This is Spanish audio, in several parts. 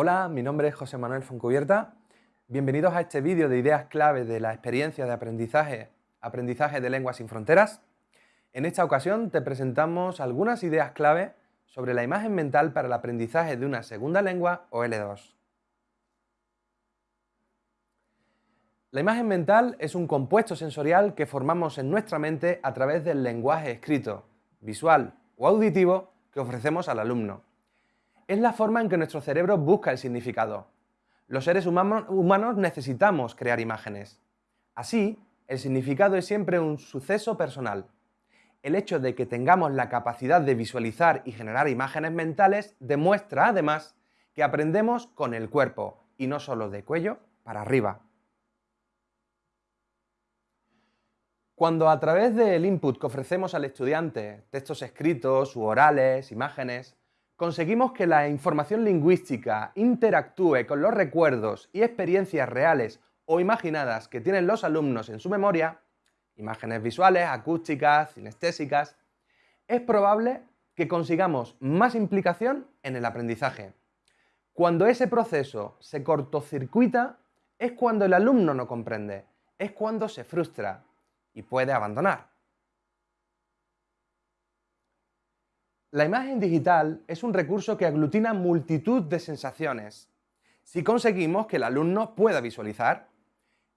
Hola, mi nombre es José Manuel Foncubierta. Bienvenidos a este vídeo de ideas clave de la experiencia de aprendizaje, aprendizaje de lenguas sin fronteras. En esta ocasión te presentamos algunas ideas clave sobre la imagen mental para el aprendizaje de una segunda lengua o L2. La imagen mental es un compuesto sensorial que formamos en nuestra mente a través del lenguaje escrito, visual o auditivo que ofrecemos al alumno es la forma en que nuestro cerebro busca el significado. Los seres humanos necesitamos crear imágenes. Así, el significado es siempre un suceso personal. El hecho de que tengamos la capacidad de visualizar y generar imágenes mentales demuestra, además, que aprendemos con el cuerpo y no solo de cuello para arriba. Cuando a través del input que ofrecemos al estudiante, textos escritos u orales, imágenes, conseguimos que la información lingüística interactúe con los recuerdos y experiencias reales o imaginadas que tienen los alumnos en su memoria, imágenes visuales, acústicas, cinestésicas, es probable que consigamos más implicación en el aprendizaje. Cuando ese proceso se cortocircuita, es cuando el alumno no comprende, es cuando se frustra y puede abandonar. La imagen digital es un recurso que aglutina multitud de sensaciones. Si conseguimos que el alumno pueda visualizar,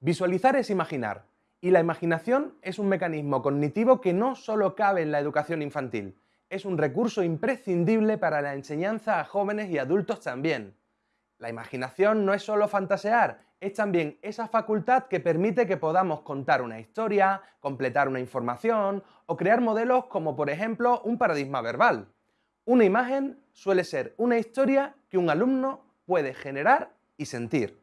visualizar es imaginar, y la imaginación es un mecanismo cognitivo que no solo cabe en la educación infantil, es un recurso imprescindible para la enseñanza a jóvenes y adultos también. La imaginación no es solo fantasear, es también esa facultad que permite que podamos contar una historia, completar una información o crear modelos como por ejemplo un paradigma verbal. Una imagen suele ser una historia que un alumno puede generar y sentir.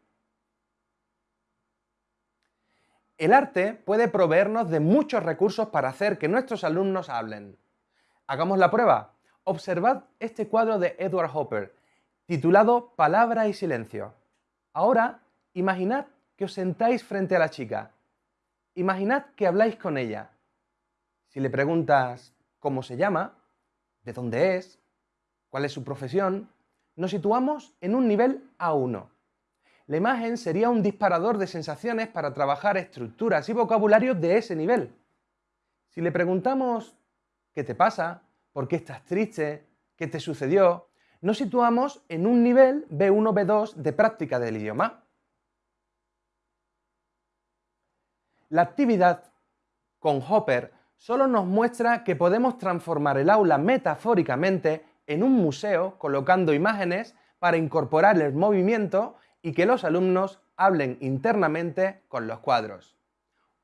El arte puede proveernos de muchos recursos para hacer que nuestros alumnos hablen. Hagamos la prueba. Observad este cuadro de Edward Hopper, titulado Palabra y silencio. Ahora Imaginad que os sentáis frente a la chica. Imaginad que habláis con ella. Si le preguntas cómo se llama, de dónde es, cuál es su profesión, nos situamos en un nivel A1. La imagen sería un disparador de sensaciones para trabajar estructuras y vocabulario de ese nivel. Si le preguntamos ¿qué te pasa? ¿Por qué estás triste? ¿Qué te sucedió? Nos situamos en un nivel B1-B2 de práctica del idioma. La actividad con Hopper solo nos muestra que podemos transformar el aula metafóricamente en un museo colocando imágenes para incorporar el movimiento y que los alumnos hablen internamente con los cuadros.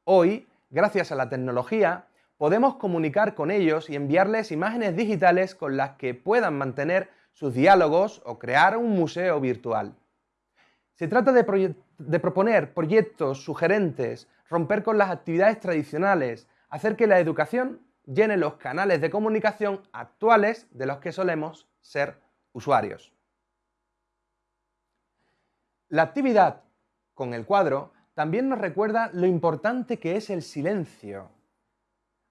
Hoy, gracias a la tecnología, podemos comunicar con ellos y enviarles imágenes digitales con las que puedan mantener sus diálogos o crear un museo virtual. Se trata de, de proponer proyectos sugerentes romper con las actividades tradicionales, hacer que la educación llene los canales de comunicación actuales de los que solemos ser usuarios. La actividad con el cuadro también nos recuerda lo importante que es el silencio.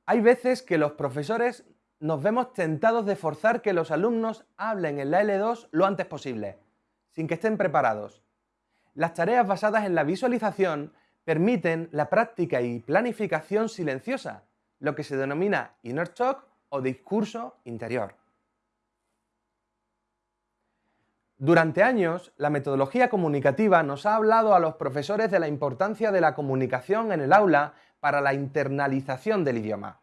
Hay veces que los profesores nos vemos tentados de forzar que los alumnos hablen en la L2 lo antes posible, sin que estén preparados. Las tareas basadas en la visualización permiten la práctica y planificación silenciosa, lo que se denomina inner talk o discurso interior. Durante años, la metodología comunicativa nos ha hablado a los profesores de la importancia de la comunicación en el aula para la internalización del idioma.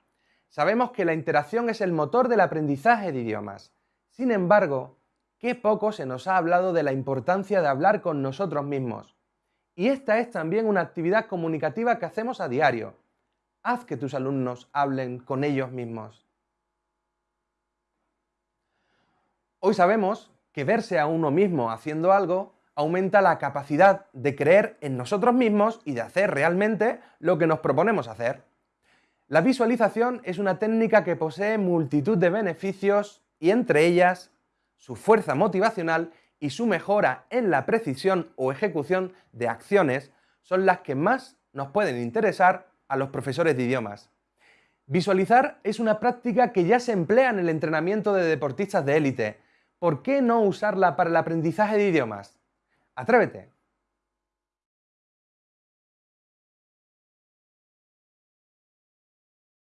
Sabemos que la interacción es el motor del aprendizaje de idiomas. Sin embargo, qué poco se nos ha hablado de la importancia de hablar con nosotros mismos, y esta es también una actividad comunicativa que hacemos a diario. Haz que tus alumnos hablen con ellos mismos. Hoy sabemos que verse a uno mismo haciendo algo aumenta la capacidad de creer en nosotros mismos y de hacer realmente lo que nos proponemos hacer. La visualización es una técnica que posee multitud de beneficios y entre ellas su fuerza motivacional y su mejora en la precisión o ejecución de acciones son las que más nos pueden interesar a los profesores de idiomas. Visualizar es una práctica que ya se emplea en el entrenamiento de deportistas de élite, ¿por qué no usarla para el aprendizaje de idiomas? Atrévete.